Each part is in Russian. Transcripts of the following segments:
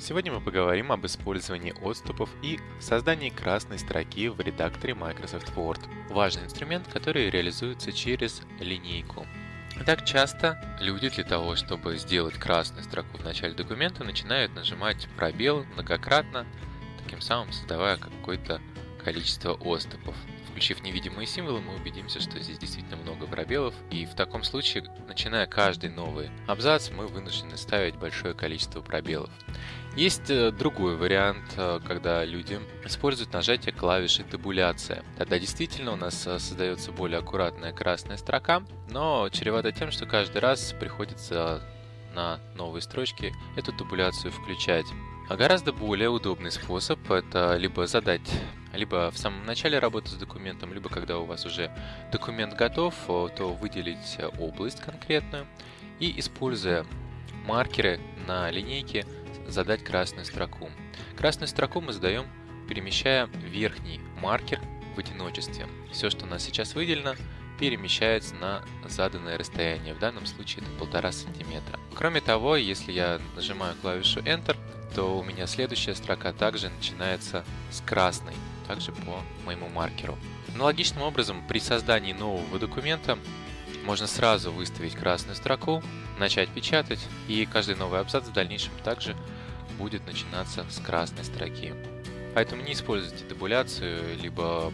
Сегодня мы поговорим об использовании отступов и создании красной строки в редакторе Microsoft Word. Важный инструмент, который реализуется через линейку. Так часто люди для того, чтобы сделать красную строку в начале документа, начинают нажимать пробел многократно, таким самым создавая какое-то количество отступов. Включив невидимые символы, мы убедимся, что здесь действительно много пробелов, и в таком случае, начиная каждый новый абзац, мы вынуждены ставить большое количество пробелов. Есть э, другой вариант, э, когда люди используют нажатие клавиши табуляция. Тогда действительно у нас э, создается более аккуратная красная строка, но чревато тем, что каждый раз приходится на новые строчки эту табуляцию включать. А гораздо более удобный способ это либо задать либо в самом начале работы с документом, либо когда у вас уже документ готов, то выделить область конкретную и используя маркеры на линейке задать красную строку. Красную строку мы задаем, перемещая верхний маркер в одиночестве. Все, что у нас сейчас выделено, перемещается на заданное расстояние. В данном случае это полтора сантиметра. Кроме того, если я нажимаю клавишу Enter, то у меня следующая строка также начинается с красной, также по моему маркеру. Аналогичным образом, при создании нового документа можно сразу выставить красную строку, начать печатать, и каждый новый абзац в дальнейшем также будет начинаться с красной строки. Поэтому не используйте табуляцию, либо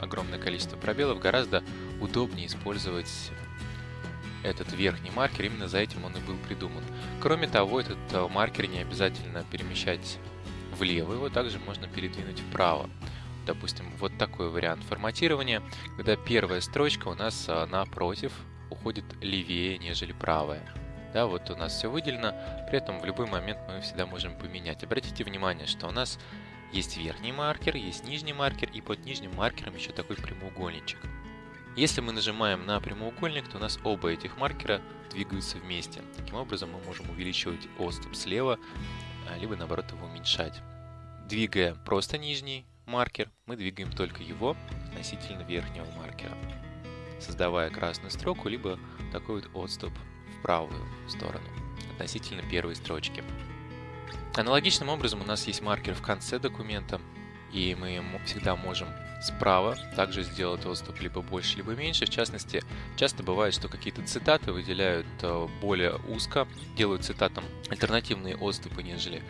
огромное количество пробелов, гораздо удобнее использовать этот верхний маркер, именно за этим он и был придуман. Кроме того, этот э, маркер не обязательно перемещать влево, его также можно передвинуть вправо. Допустим, вот такой вариант форматирования, когда первая строчка у нас э, напротив уходит левее, нежели правая. Да, вот у нас все выделено, при этом в любой момент мы всегда можем поменять. Обратите внимание, что у нас есть верхний маркер, есть нижний маркер, и под нижним маркером еще такой прямоугольничек. Если мы нажимаем на прямоугольник, то у нас оба этих маркера двигаются вместе. Таким образом мы можем увеличивать отступ слева, а, либо наоборот его уменьшать. Двигая просто нижний маркер, мы двигаем только его относительно верхнего маркера, создавая красную строку, либо такой вот отступ правую сторону относительно первой строчки. Аналогичным образом у нас есть маркер в конце документа, и мы всегда можем справа также сделать отступ либо больше, либо меньше. В частности, часто бывает, что какие-то цитаты выделяют э, более узко, делают цитатам альтернативные отступы, нежели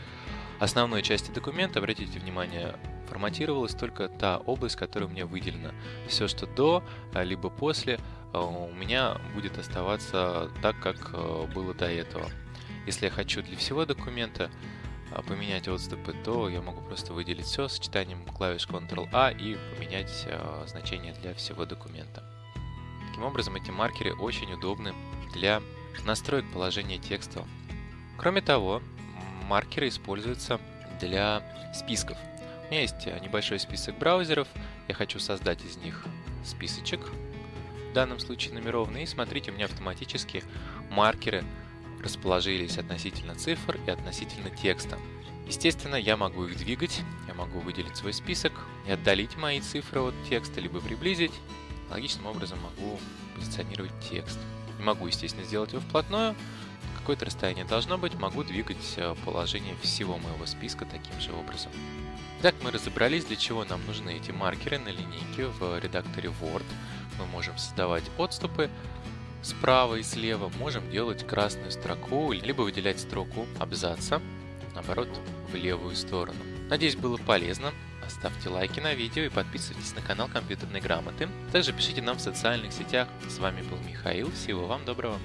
основной части документа. Обратите внимание, форматировалась только та область, которая у меня выделена. Все, что до, э, либо после, э, у меня будет оставаться так, как было до этого. Если я хочу для всего документа поменять отступы, то я могу просто выделить все сочетанием клавиш Ctrl-A и поменять а, значение для всего документа. Таким образом, эти маркеры очень удобны для настроек положения текста. Кроме того, маркеры используются для списков. У меня есть небольшой список браузеров, я хочу создать из них списочек, в данном случае нумерованный, и смотрите, у меня автоматически маркеры расположились относительно цифр и относительно текста. Естественно, я могу их двигать, я могу выделить свой список и отдалить мои цифры от текста, либо приблизить. Логичным образом могу позиционировать текст. Не могу, естественно, сделать его вплотную, какое-то расстояние должно быть, могу двигать э, положение всего моего списка таким же образом. Итак, мы разобрались, для чего нам нужны эти маркеры на линейке в редакторе Word. Мы можем создавать отступы, Справа и слева можем делать красную строку, либо выделять строку абзаца, наоборот, в левую сторону. Надеюсь, было полезно. Ставьте лайки на видео и подписывайтесь на канал Компьютерной Грамоты. Также пишите нам в социальных сетях. С вами был Михаил. Всего вам доброго.